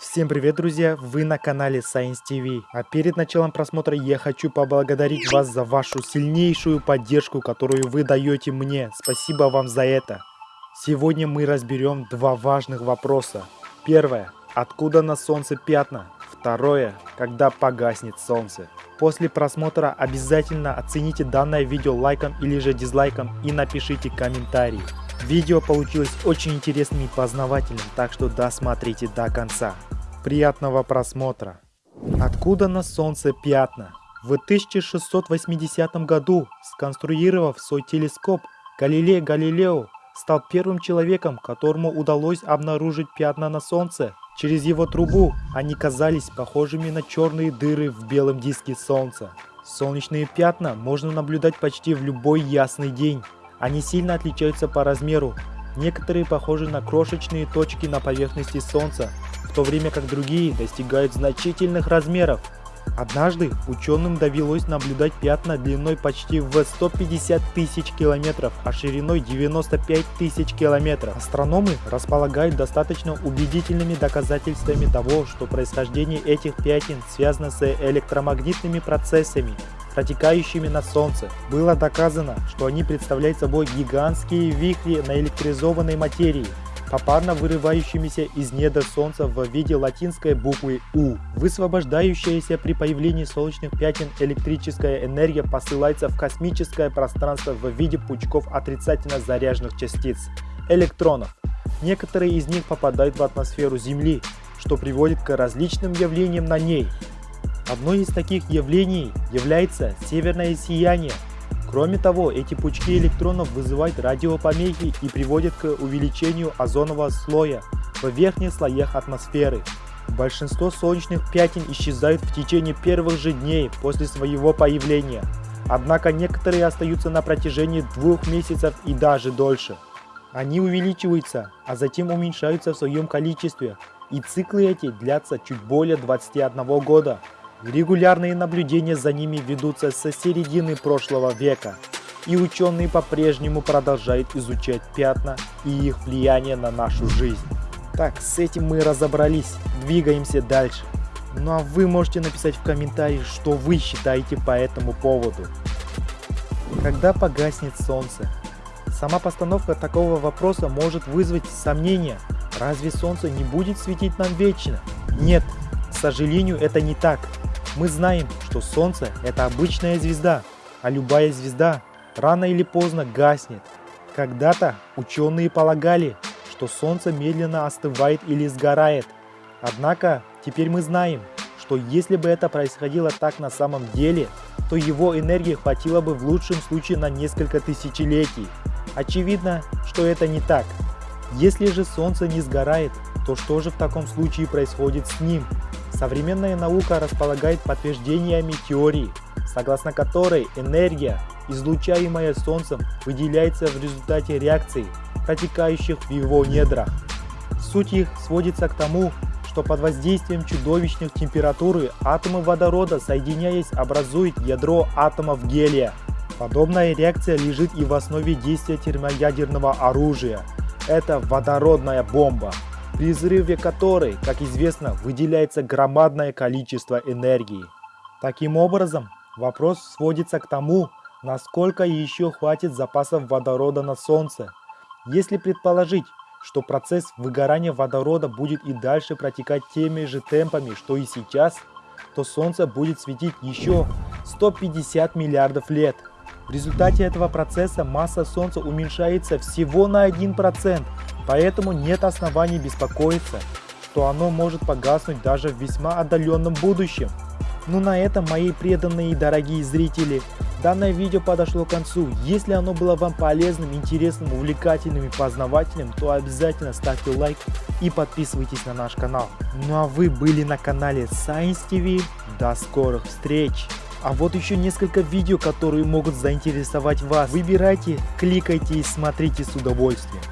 Всем привет, друзья! Вы на канале Science TV. А перед началом просмотра я хочу поблагодарить вас за вашу сильнейшую поддержку, которую вы даете мне. Спасибо вам за это. Сегодня мы разберем два важных вопроса. Первое. Откуда на солнце пятна? Второе. Когда погаснет солнце? После просмотра обязательно оцените данное видео лайком или же дизлайком и напишите комментарий. Видео получилось очень интересным и познавательным, так что досмотрите до конца. Приятного просмотра. Откуда на солнце пятна? В 1680 году, сконструировав свой телескоп, Галилей Галилео стал первым человеком, которому удалось обнаружить пятна на солнце. Через его трубу они казались похожими на черные дыры в белом диске солнца. Солнечные пятна можно наблюдать почти в любой ясный день. Они сильно отличаются по размеру. Некоторые похожи на крошечные точки на поверхности Солнца, в то время как другие достигают значительных размеров. Однажды ученым довелось наблюдать пятна длиной почти в 150 тысяч километров, а шириной 95 тысяч километров. Астрономы располагают достаточно убедительными доказательствами того, что происхождение этих пятен связано с электромагнитными процессами, протекающими на Солнце. Было доказано, что они представляют собой гигантские вихри наэлектризованной материи, попарно вырывающимися из недр Солнца в виде латинской буквы У. Высвобождающаяся при появлении солнечных пятен электрическая энергия посылается в космическое пространство в виде пучков отрицательно заряженных частиц – электронов. Некоторые из них попадают в атмосферу Земли, что приводит к различным явлениям на ней. Одно из таких явлений является северное сияние – Кроме того, эти пучки электронов вызывают радиопомехи и приводят к увеличению озонового слоя в верхних слоях атмосферы. Большинство солнечных пятен исчезают в течение первых же дней после своего появления, однако некоторые остаются на протяжении двух месяцев и даже дольше. Они увеличиваются, а затем уменьшаются в своем количестве, и циклы эти длятся чуть более 21 года. Регулярные наблюдения за ними ведутся со середины прошлого века, и ученые по-прежнему продолжают изучать пятна и их влияние на нашу жизнь. Так, с этим мы разобрались, двигаемся дальше. Ну а вы можете написать в комментариях, что вы считаете по этому поводу. Когда погаснет солнце? Сама постановка такого вопроса может вызвать сомнения. Разве солнце не будет светить нам вечно? Нет, к сожалению, это не так. Мы знаем, что Солнце – это обычная звезда, а любая звезда рано или поздно гаснет. Когда-то ученые полагали, что Солнце медленно остывает или сгорает. Однако теперь мы знаем, что если бы это происходило так на самом деле, то его энергии хватило бы в лучшем случае на несколько тысячелетий. Очевидно, что это не так. Если же Солнце не сгорает, то что же в таком случае происходит с ним? Современная наука располагает подтверждениями теории, согласно которой энергия, излучаемая Солнцем, выделяется в результате реакций, протекающих в его недрах. Суть их сводится к тому, что под воздействием чудовищных температуры атомы водорода, соединяясь, образуют ядро атомов гелия. Подобная реакция лежит и в основе действия термоядерного оружия. Это водородная бомба при взрыве которой, как известно, выделяется громадное количество энергии. Таким образом, вопрос сводится к тому, насколько еще хватит запасов водорода на Солнце. Если предположить, что процесс выгорания водорода будет и дальше протекать теми же темпами, что и сейчас, то Солнце будет светить еще 150 миллиардов лет. В результате этого процесса масса Солнца уменьшается всего на 1%, Поэтому нет оснований беспокоиться, что оно может погаснуть даже в весьма отдаленном будущем. Ну на этом, мои преданные и дорогие зрители, данное видео подошло к концу. Если оно было вам полезным, интересным, увлекательным и познавательным, то обязательно ставьте лайк и подписывайтесь на наш канал. Ну а вы были на канале Science TV. До скорых встреч! А вот еще несколько видео, которые могут заинтересовать вас. Выбирайте, кликайте и смотрите с удовольствием.